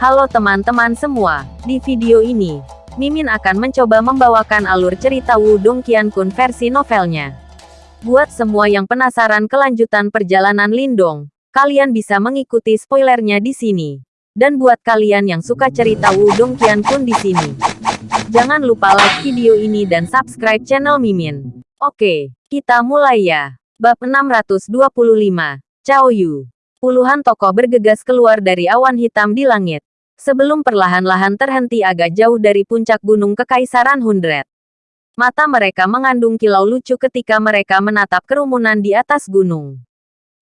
Halo teman-teman semua, di video ini, Mimin akan mencoba membawakan alur cerita Wudong Qiankun versi novelnya. Buat semua yang penasaran kelanjutan perjalanan Lindong, kalian bisa mengikuti spoilernya di sini. Dan buat kalian yang suka cerita Wudong Qiankun di sini, jangan lupa like video ini dan subscribe channel Mimin. Oke, kita mulai ya. Bab 625, Cao Yu. Puluhan tokoh bergegas keluar dari awan hitam di langit sebelum perlahan-lahan terhenti agak jauh dari puncak gunung Kekaisaran Hundred. Mata mereka mengandung kilau lucu ketika mereka menatap kerumunan di atas gunung.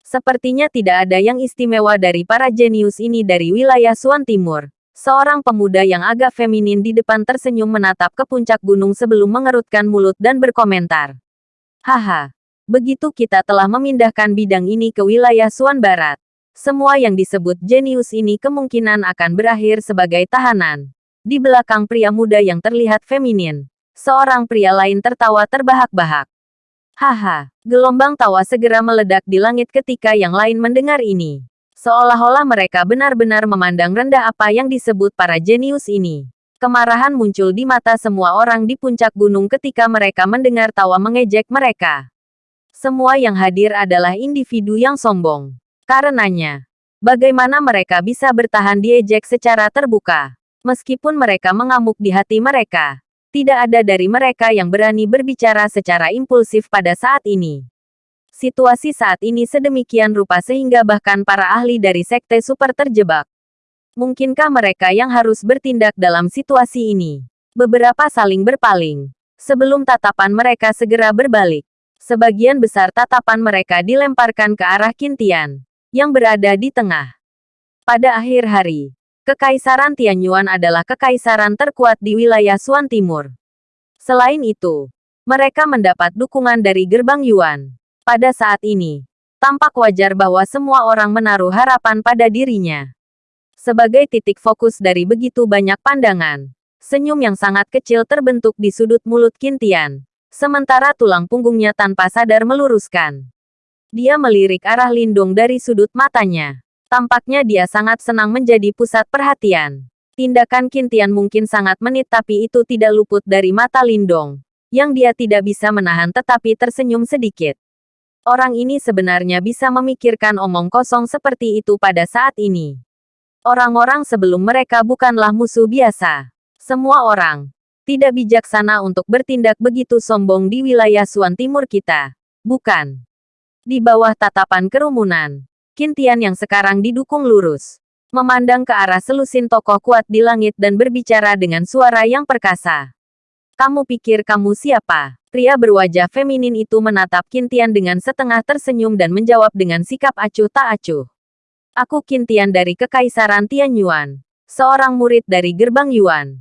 Sepertinya tidak ada yang istimewa dari para jenius ini dari wilayah Suan Timur. Seorang pemuda yang agak feminin di depan tersenyum menatap ke puncak gunung sebelum mengerutkan mulut dan berkomentar. Haha, begitu kita telah memindahkan bidang ini ke wilayah Suan Barat semua yang disebut jenius ini kemungkinan akan berakhir sebagai tahanan. Di belakang pria muda yang terlihat feminin, seorang pria lain tertawa terbahak-bahak. Haha, gelombang tawa segera meledak di langit ketika yang lain mendengar ini. Seolah-olah mereka benar-benar memandang rendah apa yang disebut para jenius ini. Kemarahan muncul di mata semua orang di puncak gunung ketika mereka mendengar tawa mengejek mereka. Semua yang hadir adalah individu yang sombong. Karenanya, bagaimana mereka bisa bertahan diejek secara terbuka? Meskipun mereka mengamuk di hati mereka, tidak ada dari mereka yang berani berbicara secara impulsif pada saat ini. Situasi saat ini sedemikian rupa sehingga bahkan para ahli dari sekte super terjebak. Mungkinkah mereka yang harus bertindak dalam situasi ini? Beberapa saling berpaling. Sebelum tatapan mereka segera berbalik. Sebagian besar tatapan mereka dilemparkan ke arah Kintian yang berada di tengah. Pada akhir hari, Kekaisaran Tianyuan adalah kekaisaran terkuat di wilayah Suan Timur. Selain itu, mereka mendapat dukungan dari gerbang Yuan. Pada saat ini, tampak wajar bahwa semua orang menaruh harapan pada dirinya. Sebagai titik fokus dari begitu banyak pandangan, senyum yang sangat kecil terbentuk di sudut mulut Kintian, sementara tulang punggungnya tanpa sadar meluruskan. Dia melirik arah Lindung dari sudut matanya. Tampaknya dia sangat senang menjadi pusat perhatian. Tindakan Kintian mungkin sangat menit tapi itu tidak luput dari mata Lindong. Yang dia tidak bisa menahan tetapi tersenyum sedikit. Orang ini sebenarnya bisa memikirkan omong kosong seperti itu pada saat ini. Orang-orang sebelum mereka bukanlah musuh biasa. Semua orang tidak bijaksana untuk bertindak begitu sombong di wilayah Suan Timur kita. Bukan. Di bawah tatapan kerumunan, Kintian yang sekarang didukung lurus, memandang ke arah selusin tokoh kuat di langit dan berbicara dengan suara yang perkasa. Kamu pikir kamu siapa? Pria berwajah feminin itu menatap Kintian dengan setengah tersenyum dan menjawab dengan sikap acuh tak acuh. Aku Kintian dari Kekaisaran Tianyuan, seorang murid dari gerbang Yuan.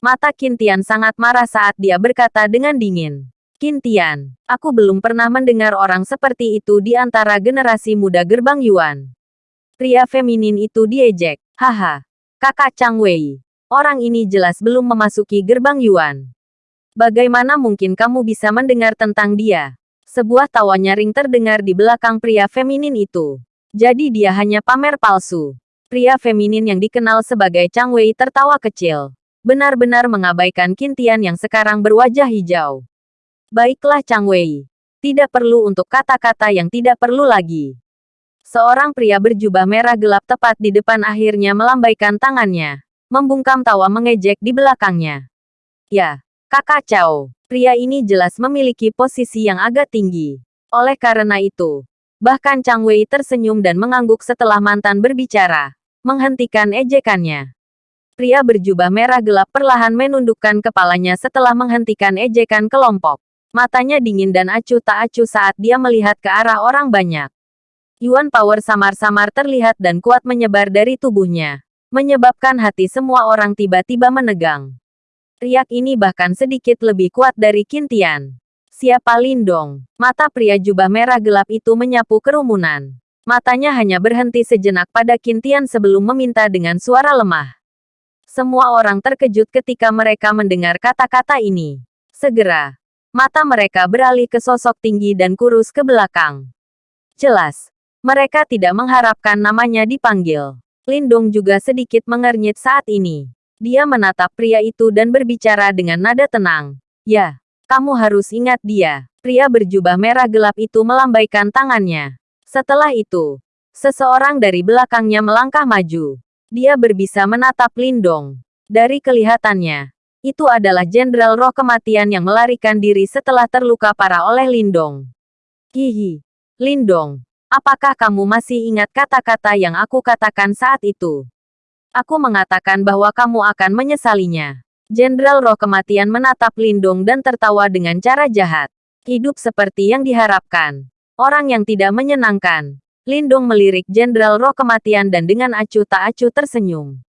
Mata Kintian sangat marah saat dia berkata dengan dingin. Kintian, aku belum pernah mendengar orang seperti itu di antara generasi muda gerbang Yuan. Pria feminin itu diejek. Haha, kakak Chang Wei. Orang ini jelas belum memasuki gerbang Yuan. Bagaimana mungkin kamu bisa mendengar tentang dia? Sebuah tawa nyaring terdengar di belakang pria feminin itu. Jadi dia hanya pamer palsu. Pria feminin yang dikenal sebagai Chang Wei tertawa kecil. Benar-benar mengabaikan Kintian yang sekarang berwajah hijau. Baiklah Chang Wei. Tidak perlu untuk kata-kata yang tidak perlu lagi. Seorang pria berjubah merah gelap tepat di depan akhirnya melambaikan tangannya. Membungkam tawa mengejek di belakangnya. Ya, kakak Cao. Pria ini jelas memiliki posisi yang agak tinggi. Oleh karena itu, bahkan Chang Wei tersenyum dan mengangguk setelah mantan berbicara. Menghentikan ejekannya. Pria berjubah merah gelap perlahan menundukkan kepalanya setelah menghentikan ejekan kelompok. Matanya dingin dan acuh tak acuh saat dia melihat ke arah orang banyak. Yuan Power samar-samar terlihat dan kuat menyebar dari tubuhnya. Menyebabkan hati semua orang tiba-tiba menegang. Riak ini bahkan sedikit lebih kuat dari Kintian. Siapa Lindong? Mata pria jubah merah gelap itu menyapu kerumunan. Matanya hanya berhenti sejenak pada Kintian sebelum meminta dengan suara lemah. Semua orang terkejut ketika mereka mendengar kata-kata ini. Segera, Mata mereka beralih ke sosok tinggi dan kurus ke belakang. Jelas, mereka tidak mengharapkan namanya dipanggil. Lindong juga sedikit mengernyit saat ini. Dia menatap pria itu dan berbicara dengan nada tenang. Ya, kamu harus ingat dia. Pria berjubah merah gelap itu melambaikan tangannya. Setelah itu, seseorang dari belakangnya melangkah maju. Dia berbisa menatap Lindong. Dari kelihatannya, itu adalah Jenderal Roh Kematian yang melarikan diri setelah terluka parah oleh Lindong. Hihi. Lindong, apakah kamu masih ingat kata-kata yang aku katakan saat itu? Aku mengatakan bahwa kamu akan menyesalinya. Jenderal Roh Kematian menatap Lindong dan tertawa dengan cara jahat. Hidup seperti yang diharapkan. Orang yang tidak menyenangkan. Lindung melirik Jenderal Roh Kematian dan dengan acuh tak acuh tersenyum.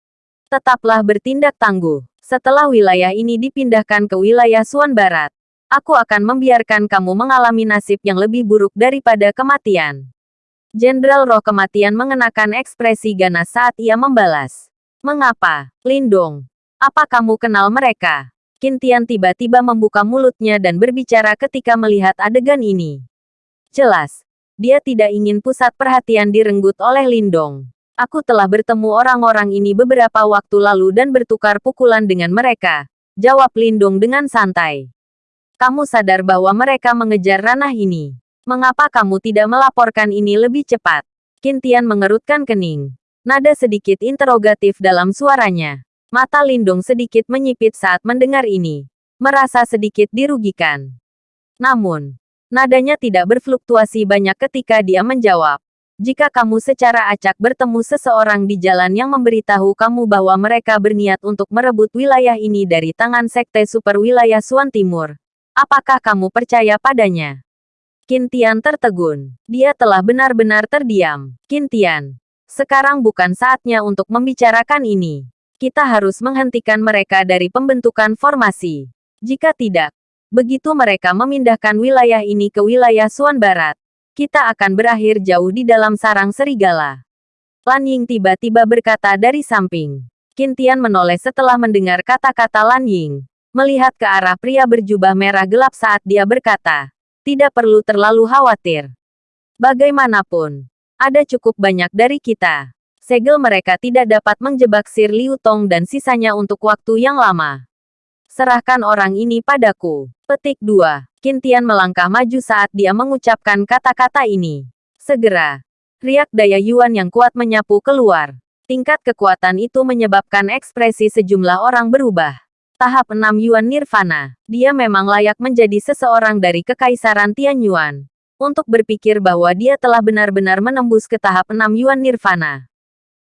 Tetaplah bertindak tangguh. Setelah wilayah ini dipindahkan ke wilayah Suan Barat, aku akan membiarkan kamu mengalami nasib yang lebih buruk daripada kematian. Jenderal Roh Kematian mengenakan ekspresi ganas saat ia membalas. Mengapa, Lindong? Apa kamu kenal mereka? Kintian tiba-tiba membuka mulutnya dan berbicara ketika melihat adegan ini. Jelas, dia tidak ingin pusat perhatian direnggut oleh Lindong. Aku telah bertemu orang-orang ini beberapa waktu lalu dan bertukar pukulan dengan mereka. Jawab Lindong dengan santai. Kamu sadar bahwa mereka mengejar ranah ini. Mengapa kamu tidak melaporkan ini lebih cepat? Kintian mengerutkan kening. Nada sedikit interrogatif dalam suaranya. Mata Lindung sedikit menyipit saat mendengar ini. Merasa sedikit dirugikan. Namun, nadanya tidak berfluktuasi banyak ketika dia menjawab. Jika kamu secara acak bertemu seseorang di jalan yang memberitahu kamu bahwa mereka berniat untuk merebut wilayah ini dari tangan Sekte Super Wilayah Suan Timur, apakah kamu percaya padanya? Kintian tertegun. Dia telah benar-benar terdiam. Kintian, sekarang bukan saatnya untuk membicarakan ini kita harus menghentikan mereka dari pembentukan formasi. Jika tidak, begitu mereka memindahkan wilayah ini ke wilayah Suan Barat, kita akan berakhir jauh di dalam sarang serigala. Lan Ying tiba-tiba berkata dari samping. Kintian menoleh setelah mendengar kata-kata Lan Ying. Melihat ke arah pria berjubah merah gelap saat dia berkata, tidak perlu terlalu khawatir. Bagaimanapun, ada cukup banyak dari kita segel mereka tidak dapat menjebak Sir Liu Tong dan sisanya untuk waktu yang lama. Serahkan orang ini padaku. Petik 2. Kintian melangkah maju saat dia mengucapkan kata-kata ini. Segera. Riak daya Yuan yang kuat menyapu keluar. Tingkat kekuatan itu menyebabkan ekspresi sejumlah orang berubah. Tahap 6 Yuan Nirvana. Dia memang layak menjadi seseorang dari Kekaisaran Tianyuan. Untuk berpikir bahwa dia telah benar-benar menembus ke tahap 6 Yuan Nirvana.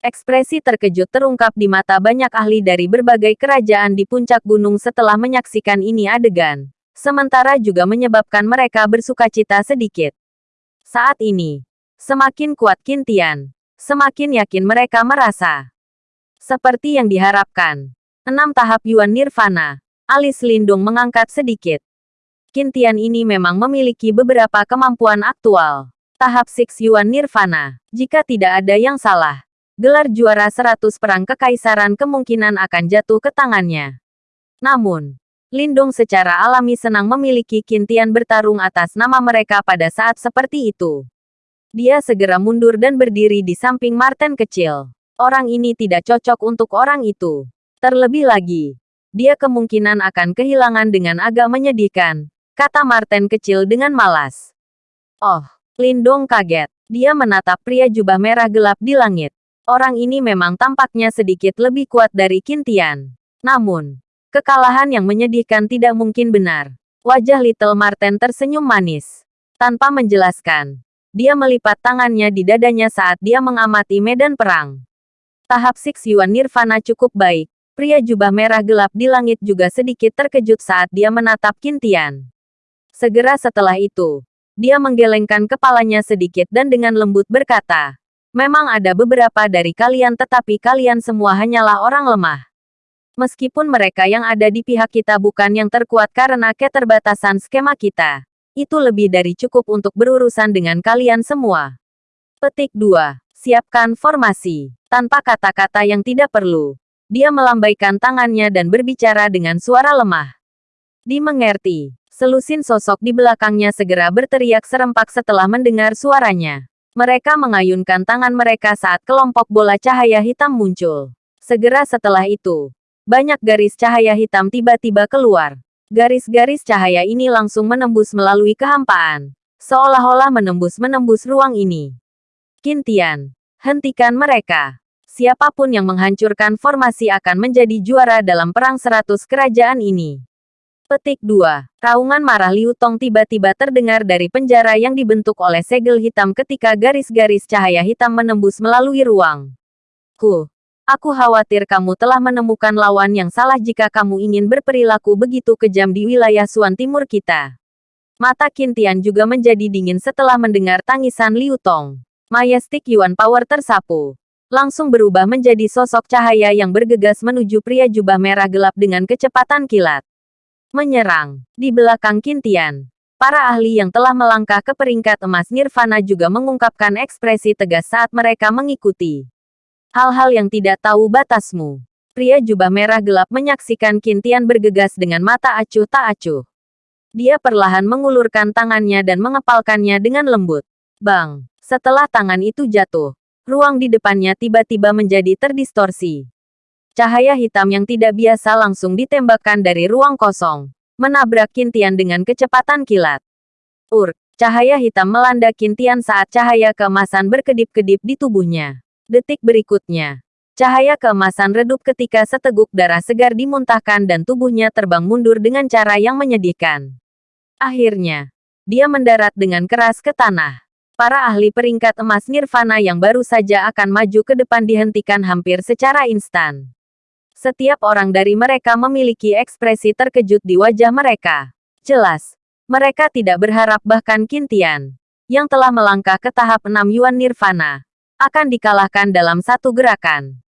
Ekspresi terkejut terungkap di mata banyak ahli dari berbagai kerajaan di puncak gunung setelah menyaksikan ini adegan. Sementara juga menyebabkan mereka bersukacita sedikit. Saat ini, semakin kuat Kintian, semakin yakin mereka merasa. Seperti yang diharapkan. Enam tahap Yuan Nirvana. Alis Lindung mengangkat sedikit. Kintian ini memang memiliki beberapa kemampuan aktual. Tahap Six Yuan Nirvana. Jika tidak ada yang salah, gelar juara 100 perang kekaisaran kemungkinan akan jatuh ke tangannya. Namun, Lindong secara alami senang memiliki Kintian bertarung atas nama mereka pada saat seperti itu. Dia segera mundur dan berdiri di samping Martin kecil. Orang ini tidak cocok untuk orang itu. Terlebih lagi, dia kemungkinan akan kehilangan dengan agak menyedihkan, kata Martin kecil dengan malas. Oh, Lindong kaget. Dia menatap pria jubah merah gelap di langit. Orang ini memang tampaknya sedikit lebih kuat dari Kintian. Namun, kekalahan yang menyedihkan tidak mungkin benar. Wajah Little Marten tersenyum manis. Tanpa menjelaskan, dia melipat tangannya di dadanya saat dia mengamati medan perang. Tahap Six Yuan Nirvana cukup baik. Pria jubah merah gelap di langit juga sedikit terkejut saat dia menatap Kintian. Segera setelah itu, dia menggelengkan kepalanya sedikit dan dengan lembut berkata, Memang ada beberapa dari kalian tetapi kalian semua hanyalah orang lemah. Meskipun mereka yang ada di pihak kita bukan yang terkuat karena keterbatasan skema kita. Itu lebih dari cukup untuk berurusan dengan kalian semua. Petik 2. Siapkan formasi. Tanpa kata-kata yang tidak perlu. Dia melambaikan tangannya dan berbicara dengan suara lemah. Dimengerti. Selusin sosok di belakangnya segera berteriak serempak setelah mendengar suaranya. Mereka mengayunkan tangan mereka saat kelompok bola cahaya hitam muncul. Segera setelah itu, banyak garis cahaya hitam tiba-tiba keluar. Garis-garis cahaya ini langsung menembus melalui kehampaan. Seolah-olah menembus-menembus ruang ini. Kintian, hentikan mereka. Siapa pun yang menghancurkan formasi akan menjadi juara dalam perang seratus kerajaan ini. Petik 2. Raungan marah Liu Tong tiba-tiba terdengar dari penjara yang dibentuk oleh segel hitam ketika garis-garis cahaya hitam menembus melalui ruang. Huh. Aku khawatir kamu telah menemukan lawan yang salah jika kamu ingin berperilaku begitu kejam di wilayah Suan Timur kita. Mata Kintian juga menjadi dingin setelah mendengar tangisan Liu Tong. Majestic Yuan Power tersapu. Langsung berubah menjadi sosok cahaya yang bergegas menuju pria jubah merah gelap dengan kecepatan kilat menyerang. Di belakang Kintian, para ahli yang telah melangkah ke peringkat emas Nirvana juga mengungkapkan ekspresi tegas saat mereka mengikuti. Hal-hal yang tidak tahu batasmu. Pria jubah merah gelap menyaksikan Kintian bergegas dengan mata acuh tak acuh. Dia perlahan mengulurkan tangannya dan mengepalkannya dengan lembut. Bang! Setelah tangan itu jatuh, ruang di depannya tiba-tiba menjadi terdistorsi. Cahaya hitam yang tidak biasa langsung ditembakkan dari ruang kosong, menabrak Kintian dengan kecepatan kilat. Ur, cahaya hitam melanda Kintian saat cahaya keemasan berkedip-kedip di tubuhnya. Detik berikutnya, cahaya keemasan redup ketika seteguk darah segar dimuntahkan dan tubuhnya terbang mundur dengan cara yang menyedihkan. Akhirnya, dia mendarat dengan keras ke tanah. Para ahli peringkat emas Nirvana yang baru saja akan maju ke depan dihentikan hampir secara instan. Setiap orang dari mereka memiliki ekspresi terkejut di wajah mereka. Jelas, mereka tidak berharap bahkan Kintian, yang telah melangkah ke tahap 6 Yuan Nirvana, akan dikalahkan dalam satu gerakan.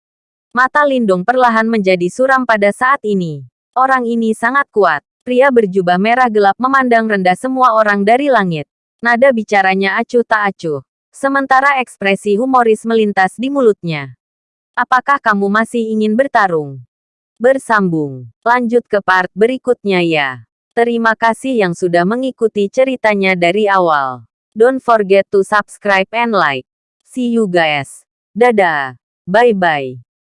Mata Lindung perlahan menjadi suram pada saat ini. Orang ini sangat kuat. Pria berjubah merah gelap memandang rendah semua orang dari langit. Nada bicaranya acuh tak acuh. Sementara ekspresi humoris melintas di mulutnya. Apakah kamu masih ingin bertarung? Bersambung. Lanjut ke part berikutnya ya. Terima kasih yang sudah mengikuti ceritanya dari awal. Don't forget to subscribe and like. See you guys. Dadah. Bye-bye.